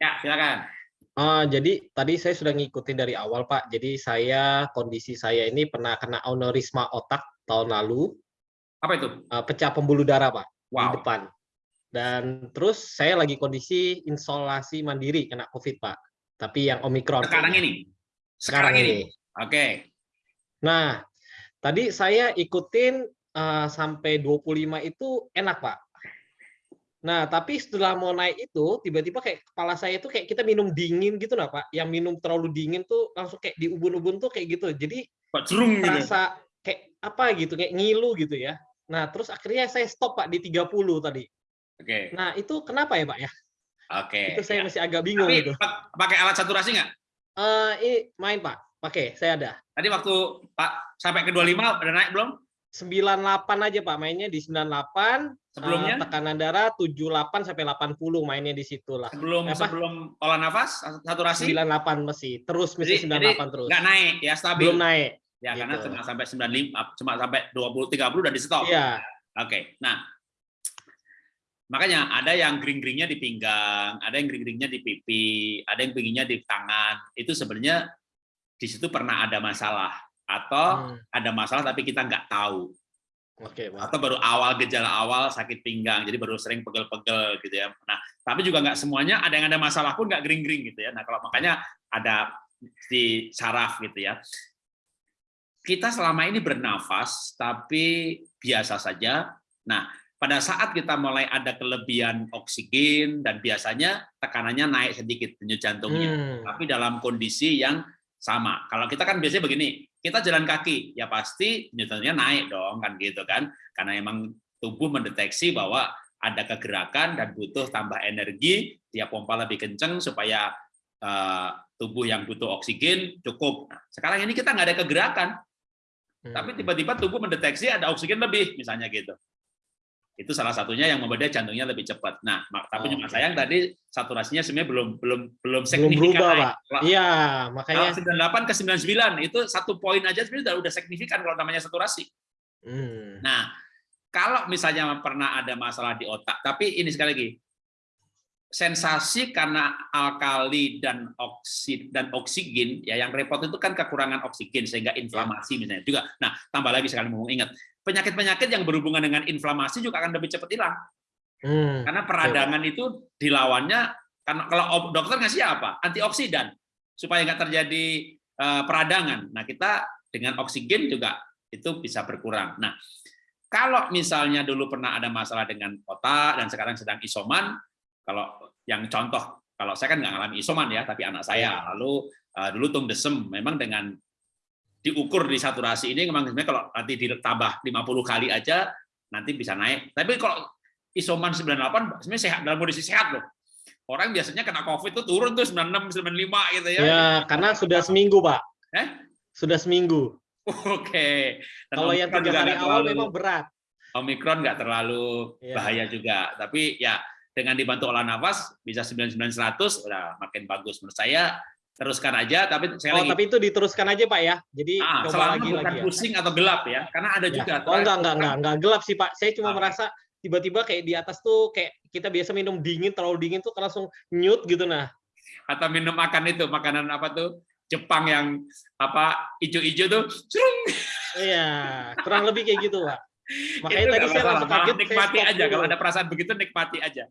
Ya, silakan. Uh, jadi tadi saya sudah ngikutin dari awal Pak. Jadi saya kondisi saya ini pernah kena aneurisma otak tahun lalu. Apa itu? Uh, pecah pembuluh darah Pak wow. di depan. Dan terus saya lagi kondisi isolasi mandiri kena COVID Pak. Tapi yang omikron. Sekarang ini. Sekarang, Sekarang ini. Oke. Okay. Nah, tadi saya ikutin uh, sampai 25 itu enak Pak Nah, tapi setelah mau naik itu, tiba-tiba kayak kepala saya itu kayak kita minum dingin gitu lah, Pak. Yang minum terlalu dingin tuh langsung kayak di ubun-ubun tuh kayak gitu. Jadi Pak Cerung gitu. Rasa kayak apa gitu, kayak ngilu gitu ya. Nah, terus akhirnya saya stop, Pak, di 30 tadi. Oke. Okay. Nah, itu kenapa ya, Pak ya? Oke. Okay. Itu saya ya. masih agak bingung Tapi, gitu. Pakai alat saturasi nggak? Uh, ini main, Pak. Pakai, saya ada. Tadi waktu Pak sampai ke 25 udah naik belum? 98 aja Pak, mainnya di 98. Sebelumnya? Uh, tekanan darah 78 sampai 80 mainnya di situ lah. Sebelum Apa? sebelum olah nafas saturasi 98 masih. Terus mesti jadi, 98 jadi terus. Enggak naik ya, stabil. Belum naik. Ya, gitu. karena cuma sampai 95 cuma sampai 20 30 udah di stop. Iya. Oke. Nah, makanya ada yang gering-geringnya di pinggang, ada yang gering-geringnya di pipi, ada yang pinggirnya di tangan. Itu sebenarnya di situ pernah ada masalah atau hmm. ada masalah tapi kita nggak tahu. Oke, atau baru awal gejala awal sakit pinggang, jadi baru sering pegel-pegel gitu ya. Nah, tapi juga nggak semuanya ada yang ada masalah pun nggak gering-gering gitu ya. Nah, kalau makanya ada di saraf gitu ya. Kita selama ini bernafas tapi biasa saja. Nah, pada saat kita mulai ada kelebihan oksigen dan biasanya tekanannya naik sedikit denyut jantungnya, hmm. tapi dalam kondisi yang sama. Kalau kita kan biasanya begini, kita jalan kaki, ya pasti nyutonnya naik dong, kan gitu kan. Karena emang tubuh mendeteksi bahwa ada kegerakan dan butuh tambah energi, dia pompa lebih kenceng supaya uh, tubuh yang butuh oksigen cukup. Nah, sekarang ini kita nggak ada kegerakan, tapi hmm. tiba-tiba tubuh mendeteksi ada oksigen lebih, misalnya gitu. Itu salah satunya yang membuat jantungnya lebih cepat. Nah, tapi oh. cuma sayang tadi saturasinya sebenarnya belum belum belum signifikan. Belum berubah, Pak. Iya, makanya kalau 98 ke 99 itu satu poin aja sebenarnya udah, udah signifikan kalau namanya saturasi. Hmm. Nah, kalau misalnya pernah ada masalah di otak, tapi ini sekali lagi sensasi karena alkali dan oksid dan oksigen ya yang repot itu kan kekurangan oksigen sehingga inflamasi misalnya juga. Nah, tambah lagi sekali mau ingat, penyakit-penyakit yang berhubungan dengan inflamasi juga akan lebih cepat hilang. Hmm. Karena peradangan itu dilawannya karena kalau dokter ngasih apa? Antioksidan supaya nggak terjadi uh, peradangan. Nah, kita dengan oksigen juga itu bisa berkurang. Nah, kalau misalnya dulu pernah ada masalah dengan otak dan sekarang sedang isoman, kalau yang contoh, kalau saya kan nggak ngalami isoman ya, tapi anak saya iya. lalu uh, dulu tung desem, memang dengan diukur di saturasi ini memang sebenarnya kalau nanti ditambah 50 kali aja nanti bisa naik. Tapi kalau isoman 98 sebenarnya sehat dalam kondisi sehat loh. Orang biasanya kena COVID itu turun tuh 96, 95 gitu ya. Ya, karena sudah seminggu, Pak. Eh? Sudah seminggu. Oke. Okay. Kalau yang tiga hari awal memang berat. Omikron nggak terlalu ya. bahaya juga. Tapi ya dengan dibantu olah nafas bisa 99 100 udah makin bagus menurut saya teruskan aja tapi saya oh, lagi tapi itu diteruskan aja Pak ya jadi ah, coba lagi bukan lagi ya. pusing atau gelap ya karena ada ya. juga oh enggak enggak enggak enggak gelap sih Pak saya cuma ah. merasa tiba-tiba kayak di atas tuh kayak kita biasa minum dingin terlalu dingin tuh langsung nyut gitu nah atau minum makan itu makanan apa tuh Jepang yang apa hijau-hijau tuh curung iya kurang lebih kayak gitu Pak makanya tadi saya langsung kaget nikmati aja kalau ada perasaan begitu nikmati aja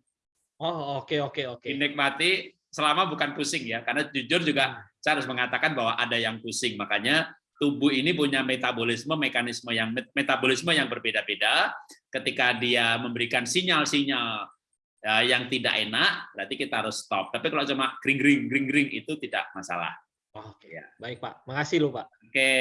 Oh oke okay, oke okay, oke. Okay. Dinikmati selama bukan pusing ya, karena jujur juga hmm. saya harus mengatakan bahwa ada yang pusing, makanya tubuh ini punya metabolisme mekanisme yang metabolisme yang berbeda-beda. Ketika dia memberikan sinyal-sinyal ya, yang tidak enak, berarti kita harus stop. Tapi kalau cuma gring-gring, gring-gring itu tidak masalah. Oke, ya. baik Pak. Makasih loh Pak. Oke.